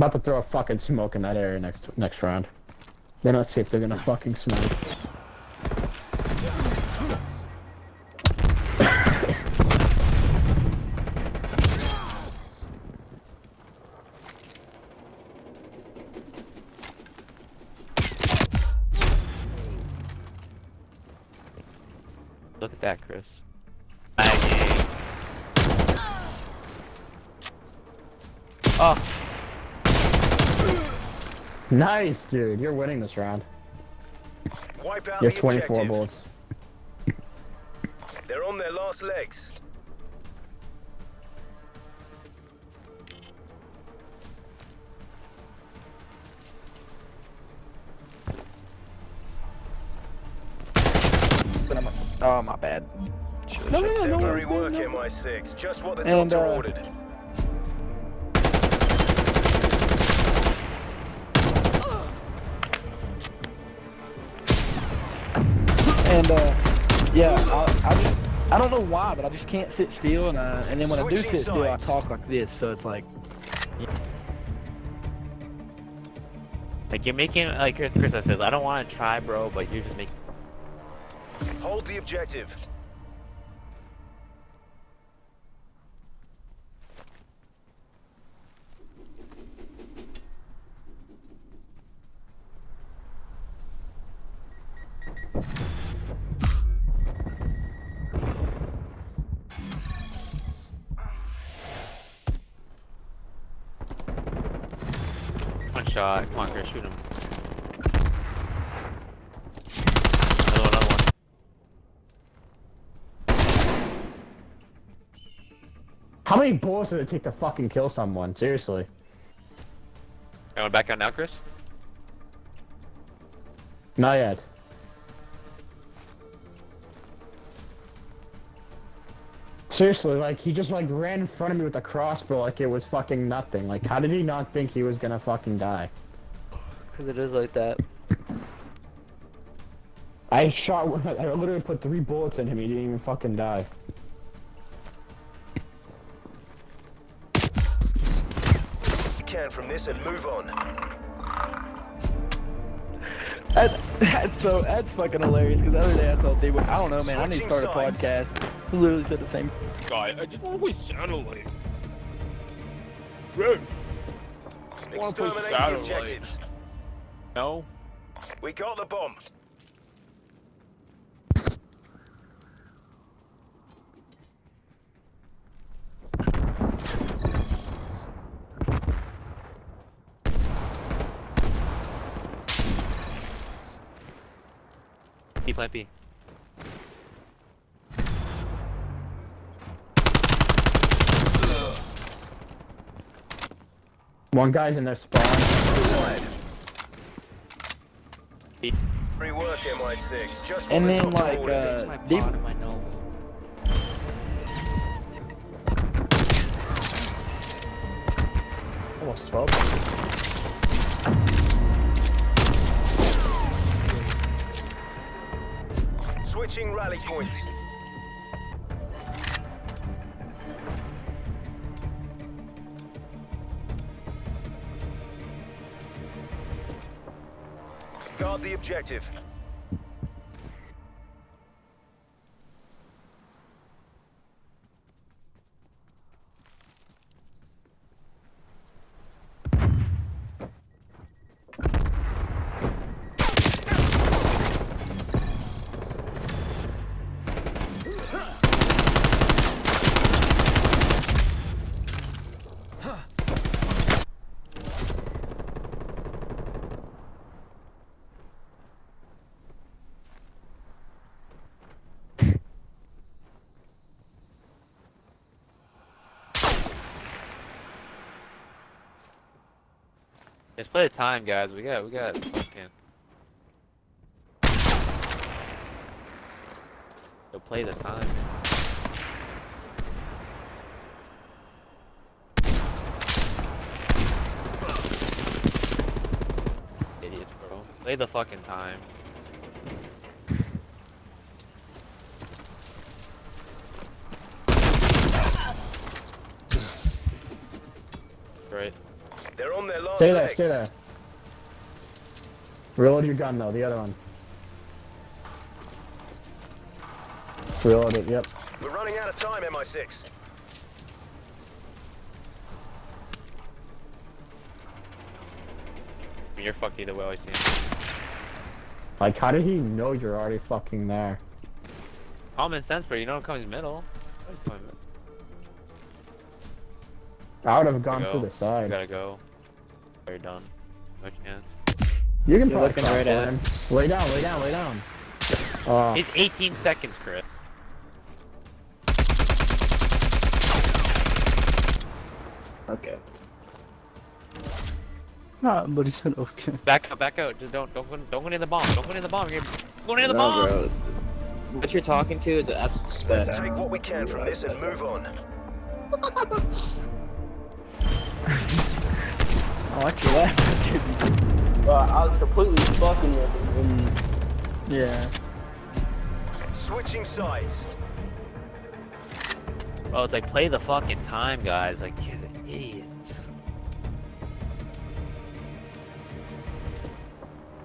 I'm about to throw a fucking smoke in that area next next round. Then let's see if they're gonna fucking snipe. Look at that, Chris. Oh, Nice, dude. You're winning this round. Wipe out You the have 24 objective. bullets. They're on their last legs. oh my bad. Should've No, no, no, said no, that. Exemplary work, MI6. Just what the And, doctor uh, ordered. And uh, yeah, I, I just I don't know why, but I just can't sit still, and uh, and then when I do Switching sit still, I talk like this, so it's like. Like you're making like Chris Chris says, I don't want to try, bro, but you're just making. Hold the objective. Shot. Come on, Chris, shoot him. Another one, another one. How many bullets did it take to fucking kill someone? Seriously. Going back out now, Chris? Not yet. Seriously, like he just like ran in front of me with a crossbow like it was fucking nothing. Like how did he not think he was gonna fucking die? Cause it is like that. I shot. I literally put three bullets in him. He didn't even fucking die. Can from this and move on. That, that's so that's fucking hilarious. Cause the other day I told I don't know, man. I need to start a sides. podcast. He literally said the same. Guy, I just always sounded like. Chris, wanna play Exterminate the satellite. objectives. no. We got the bomb. B plant B. One guy's in their spawn. B. Free MI6. Just And then doctor like ordered. uh, D, Almost 12. Switching rally points. Guard the objective. Let's play the time, guys. We got, we got. Fucking... Go play the time. Idiots, bro. Play the fucking time. They're on their last Stay there, legs. stay there. Reload your gun though, the other one. Reload it, yep. We're running out of time, MI6. You're fucked either way, I see. Like, how did he know you're already fucking there? Common sense, but you know it comes middle. Always come middle. I would have gone go. through the You side. gotta go. Are done? No chance. You can You're probably looking right at him. Lay down, lay down, lay down. Uh, It's 18 seconds, Chris. Okay. Nah, but he said okay. Back out, back out. Just don't, don't go, don't go near the bomb. Don't go near the bomb. You're going near the no, bomb. bro. What you're talking to is an absolute sped. Let's take what we can from this and move on. I like your laugh. Well, I was completely fucking with him. Yeah. Switching sides. Oh, it's like play the fucking time, guys. Like, you're an idiot.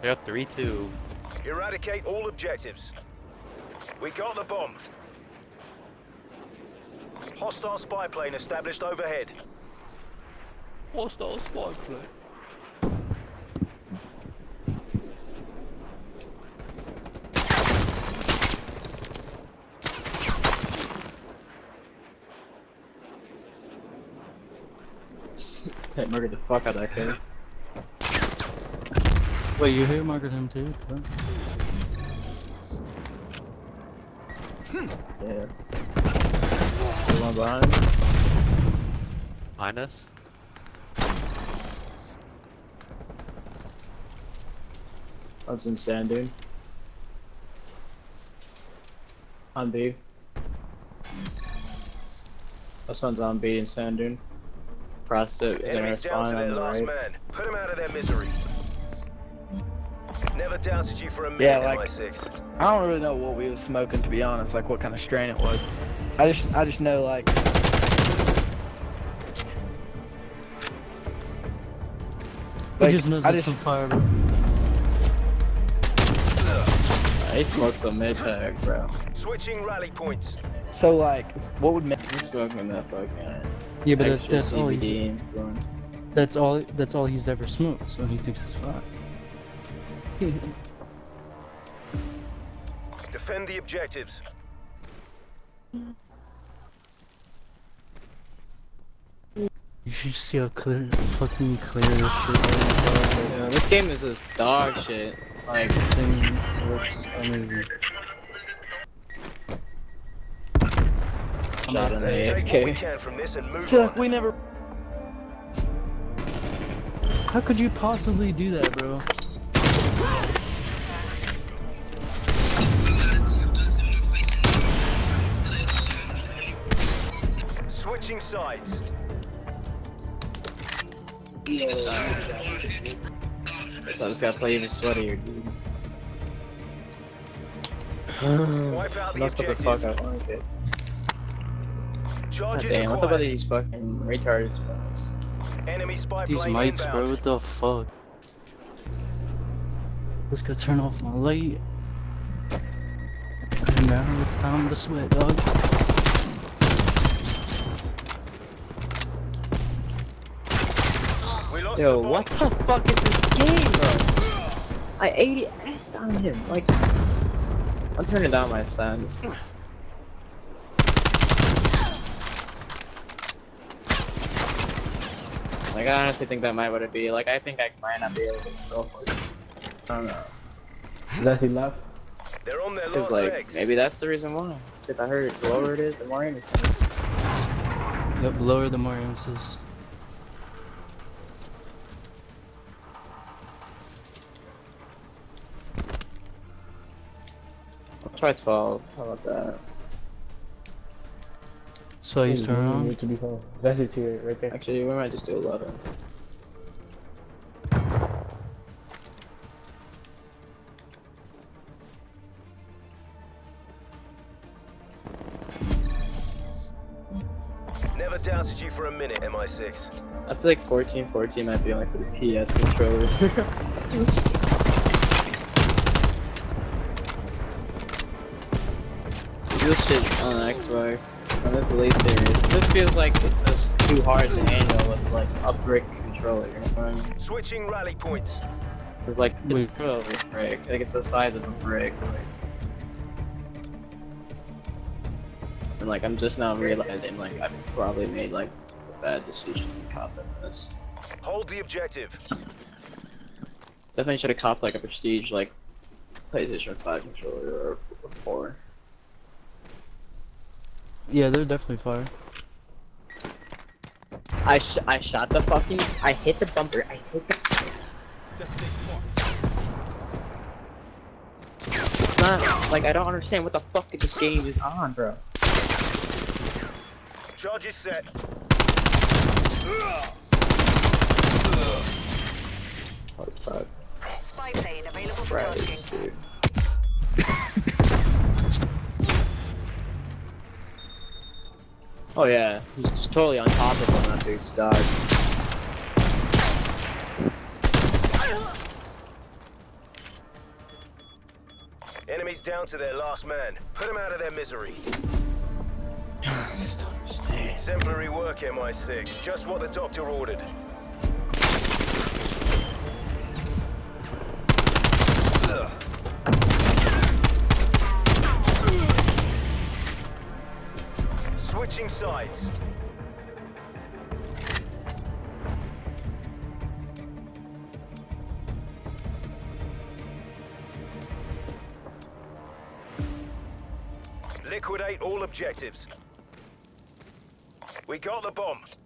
They're up 3-2. Eradicate all objectives. We got the bomb. Hostile spy plane established overhead. Hostile squad play. Hit murdered the fuck out of that kid. Wait, you hit market him too? Hmm. Yeah. The one behind. Behind us? That's in sand dune. On B. This one's on B and sand dune. Prostitute is in our Enemies down to spawn their on the last right. man. Put them out of their misery. Never doubted you for a minute, Yeah, like- MI6. I don't really know what we was smoking to be honest, like what kind of strain it was. I just I just know like He just knows I it's just- some fire, bro. He smoked some mid pack, bro. Switching rally points. So like what would make me smoking that fucking Yeah, but that's, that's all he's influence? that's all that's all he's ever smoked, so he thinks it's fine. Defend the objectives. You should see how clear, fucking clear this shit is. Yeah, this game is just dog shit. Like This thing looks amazing. shot in the Let's we AFK. can from this and move Chuck, we never How could you possibly do that, bro? Switching sides. So I just gotta play even sweatier, dude. Wipe out the That's what the fuck objective. I like it. God Charges damn, what's up with acquired. these fucking retarded spells? Enemy spy These plane mics, bro, what the fuck? Let's go turn off my light. And now it's time to sweat, dog. Lost Yo, the what the fuck is this game, bro? I 80s on him. Like, I'm turning down my sounds. Like, I honestly think that might what it be. Like, I think I might not be able to go for it. I don't know. is that he left? They're on their Cause last like, legs. maybe that's the reason why. Cause I heard the lower it is, the more innocent. Yep, lower the more emphasis. I'll try 12. How about that? So I he's turn on. to be home. That's it here, right there. Actually, we might just do 11. Never doubted you for a minute, MI6. I feel like 14, 14 might be only for the PS controllers. this shit on Xbox, on this Elite series, this feels like it's just too hard to handle with like a brick controller. You know what I mean? Switching rally points. It's like Wait. it's really a brick. Like it's the size of a brick. Like. And like I'm just now realizing like I probably made like a bad decision to cop this. Hold the objective. Definitely should have copped like a prestige like PlayStation 5 controller or, or 4. Yeah, they're definitely fire. I sh I shot the fucking I hit the bumper. I hit the It's not like I don't understand what the fuck this game is on, bro. Charge is set. What the fuck? Spy plane available for Right, oh yeah, he's just totally on top of him. That dude's died. Enemies down to their last man. Put them out of their misery. Exemplary work, MI6. Just what the doctor ordered. Switching sides. Liquidate all objectives. We got the bomb. Bomb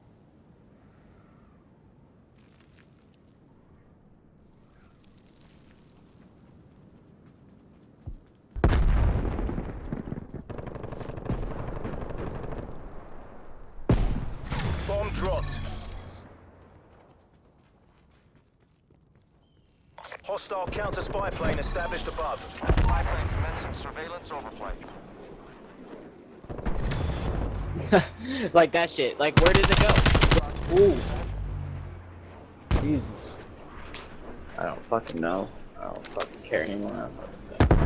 Hostile counter spy plane established above. Spy plane commencing surveillance overflight. like that shit. Like where did it go? Ooh. Jesus. I don't fucking know. I don't fucking care anymore. I don't fucking.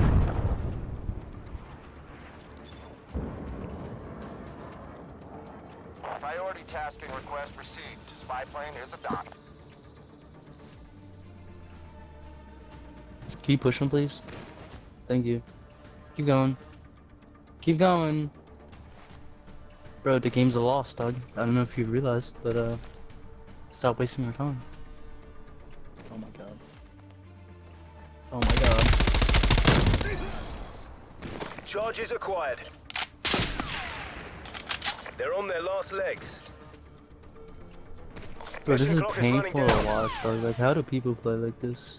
Priority tasking request received. Spy plane is a dock. Can you push him, please? Thank you. Keep going. Keep going. Bro, the game's a loss, dog. I don't know if you realized, but uh, stop wasting your time. Oh my god. Oh my god. Charges acquired. They're on their last legs. Bro, this is clock is running painful to watch, dog. Like, how do people play like this?